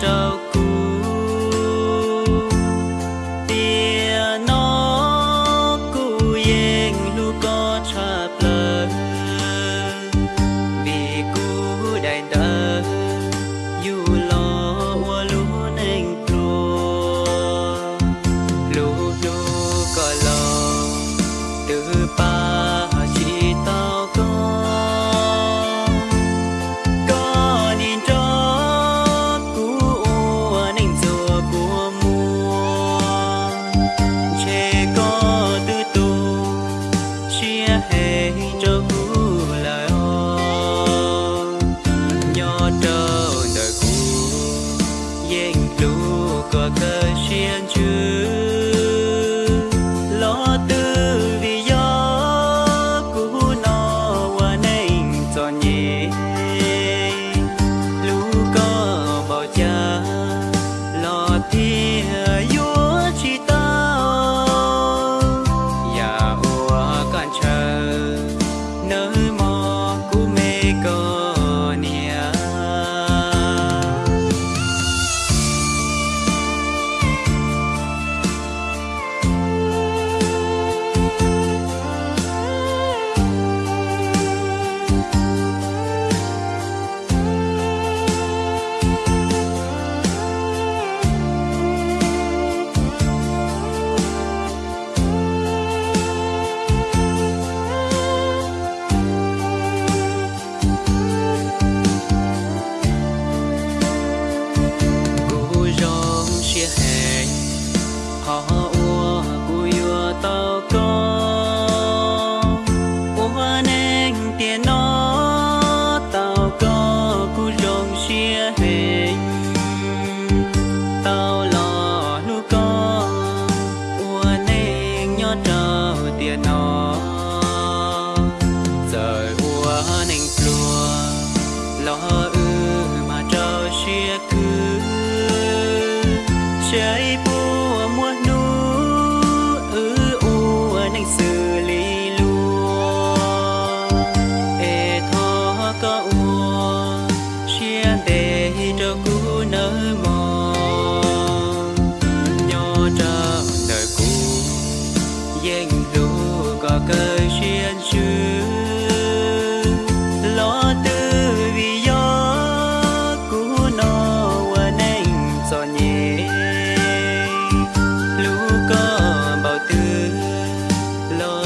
trâu tiền nó. Giờ ua nành lùa lo ư mà trơ chia thứ trái bùa mua nu ư ua nành xử lý luôn ê thó có ua chia để cho cú nơi mò. Dành cơi xuyên xứ lo tư vì gió cũ nó và nên cho nhé lũ có bảo tư lo